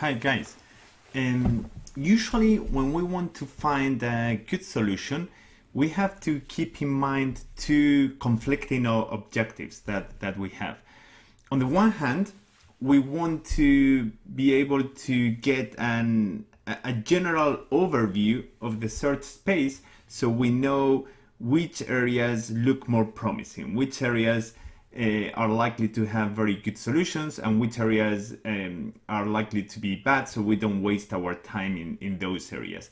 Hi guys. Um, usually when we want to find a good solution, we have to keep in mind two conflicting objectives that, that we have. On the one hand, we want to be able to get an, a general overview of the search space so we know which areas look more promising, which areas uh, are likely to have very good solutions and which areas um, are likely to be bad so we don't waste our time in, in those areas.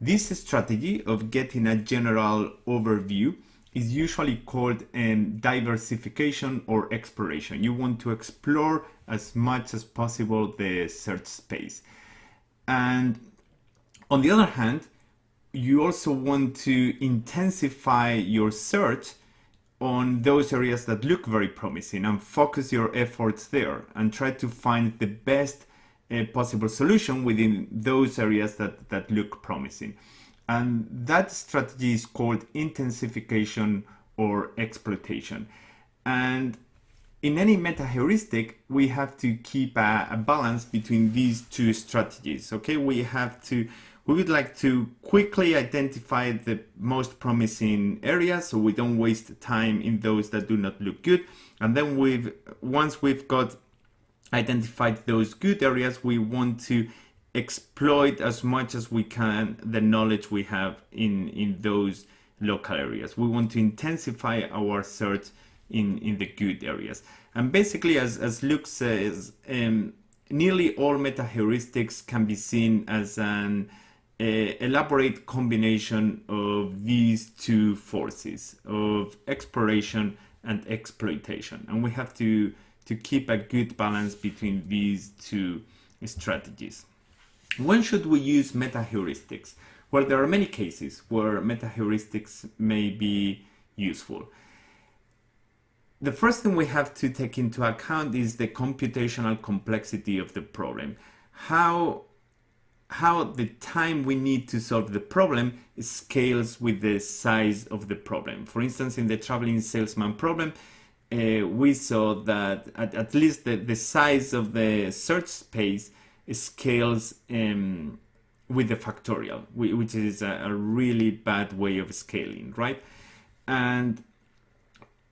This strategy of getting a general overview is usually called um, diversification or exploration. You want to explore as much as possible the search space. And on the other hand, you also want to intensify your search on those areas that look very promising and focus your efforts there and try to find the best uh, possible solution within those areas that, that look promising. And that strategy is called intensification or exploitation. And in any meta heuristic, we have to keep a, a balance between these two strategies. Okay, we have to we would like to quickly identify the most promising areas so we don't waste time in those that do not look good. And then we've once we've got identified those good areas, we want to exploit as much as we can the knowledge we have in, in those local areas. We want to intensify our search in, in the good areas. And basically, as, as Luke says, um, nearly all meta heuristics can be seen as an elaborate combination of these two forces of exploration and exploitation. And we have to to keep a good balance between these two strategies. When should we use meta heuristics well there are many cases where meta heuristics may be useful. The first thing we have to take into account is the computational complexity of the problem. How how the time we need to solve the problem scales with the size of the problem. For instance, in the traveling salesman problem, uh, we saw that at, at least the, the size of the search space scales um, with the factorial, which is a, a, really bad way of scaling, right? And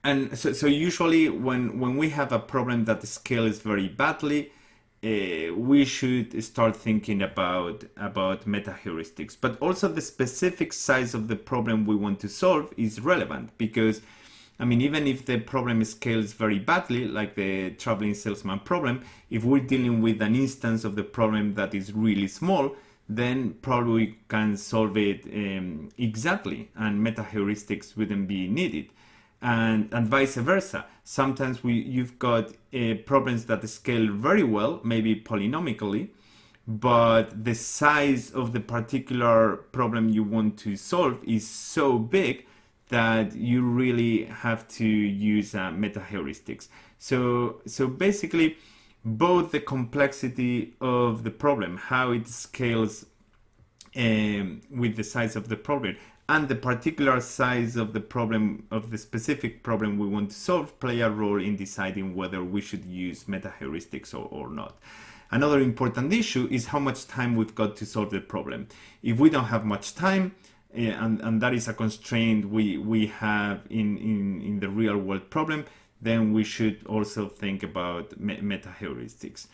and so, so usually when when we have a problem that scales very badly, uh, we should start thinking about about meta heuristics but also the specific size of the problem we want to solve is relevant because I mean even if the problem scales very badly like the traveling salesman problem if we're dealing with an instance of the problem that is really small then probably we can solve it um, exactly and meta heuristics wouldn't be needed and, and vice versa. Sometimes we you've got uh, problems that scale very well, maybe polynomically, but the size of the particular problem you want to solve is so big that you really have to use uh, meta heuristics. So, so basically, both the complexity of the problem, how it scales um, with the size of the problem, and the particular size of the problem of the specific problem we want to solve play a role in deciding whether we should use meta heuristics or, or not. Another important issue is how much time we've got to solve the problem. If we don't have much time, uh, and, and that is a constraint we, we have in, in, in the real world problem, then we should also think about me meta heuristics.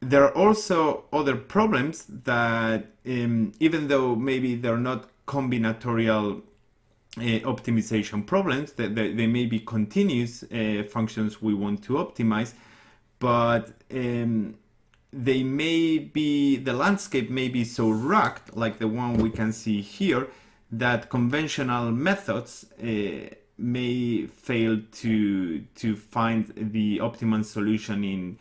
There are also other problems that um, even though maybe they're not combinatorial uh, optimization problems. That they, they, may be continuous uh, functions we want to optimize, but um, they may be, the landscape may be so rugged, like the one we can see here, that conventional methods uh, may fail to to find the optimum solution in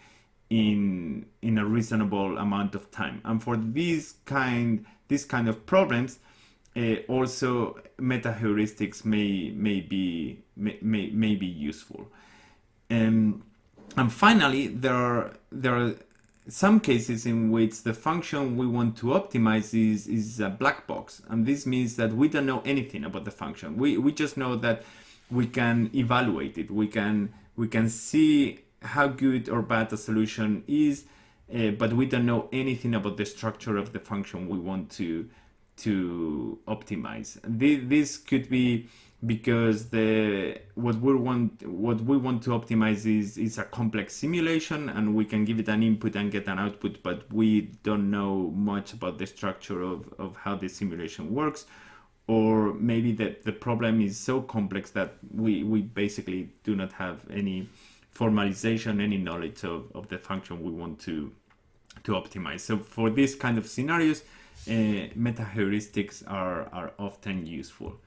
in in a reasonable amount of time. And for these kind these kind of problems, uh, also meta heuristics may may be may, may, may be useful. Um, and finally there are there are some cases in which the function we want to optimize is is a black box. And this means that we don't know anything about the function. We we just know that we can evaluate it. We can we can see how good or bad the solution is uh, but we don't know anything about the structure of the function we want to to optimize. This could be because the what we want what we want to optimize is is a complex simulation and we can give it an input and get an output but we don't know much about the structure of, of how the simulation works or maybe that the problem is so complex that we we basically do not have any formalization any knowledge of, of the function we want to to optimize so for these kind of scenarios uh, meta heuristics are are often useful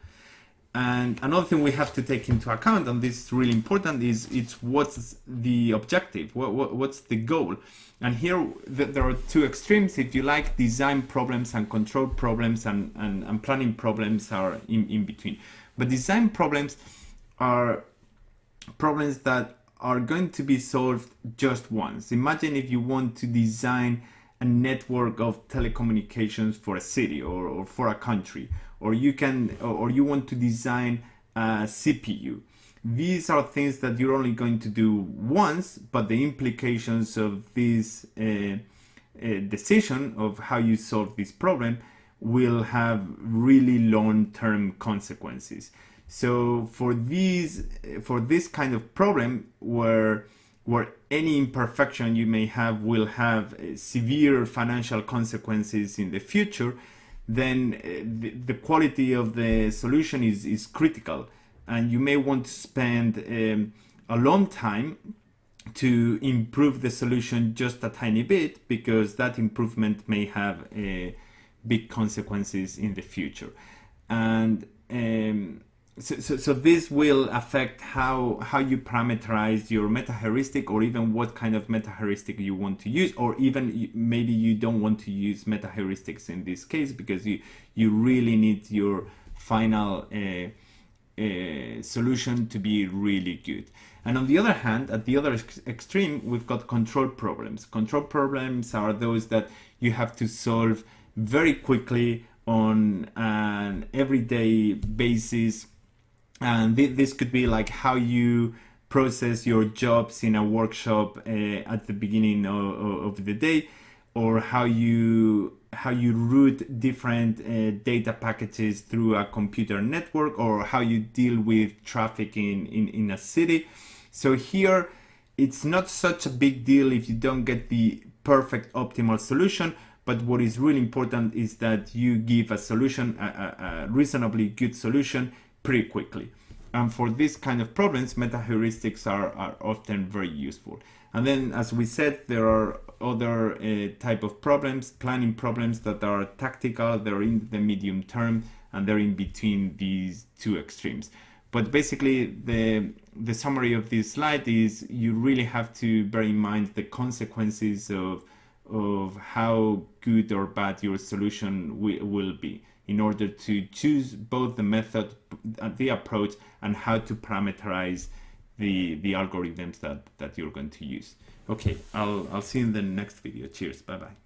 and another thing we have to take into account, and this is really important, is it's what's the objective, what, what, what's the goal. And here there are two extremes. If you like, design problems and control problems and, and, and planning problems are in, in between. But design problems are problems that are going to be solved just once. Imagine if you want to design a network of telecommunications for a city or, or for a country or you can or you want to design a CPU. These are things that you're only going to do once, but the implications of this uh, uh, decision of how you solve this problem will have really long-term consequences. So for these, for this kind of problem where where any imperfection you may have will have uh, severe financial consequences in the future, then the, the quality of the solution is, is critical. And you may want to spend um, a long time to improve the solution just a tiny bit because that improvement may have uh, big consequences in the future. And um, so, so, so, this will affect how how you parameterize your meta heuristic or even what kind of meta heuristic you want to use or even maybe you don't want to use meta heuristics in this case because you you really need your final uh, uh, solution to be really good. And on the other hand at the other ex extreme we've got control problems. Control problems are those that you have to solve very quickly on an everyday basis and th this could be like how you process your jobs in a workshop uh, at the beginning of, of, the day or how you how you route different uh, data packages through a computer network or how you deal with traffic in, in, in a city. So here it's not such a big deal if you don't get the perfect optimal solution but what is really important is that you give a solution, a, a, a reasonably good solution pretty quickly. And for this kind of problems, meta heuristics are, are often very useful. And then, as we said, there are other uh, type of problems, planning problems that are tactical, they're in the medium term, and they're in between these two extremes. But basically, the, the summary of this slide is you really have to bear in mind the consequences of, of how good or bad your solution will be in order to choose both the method, the approach, and how to parameterize the, the algorithms that, that you're going to use. Okay, I'll, I'll see you in the next video. Cheers. Bye-bye.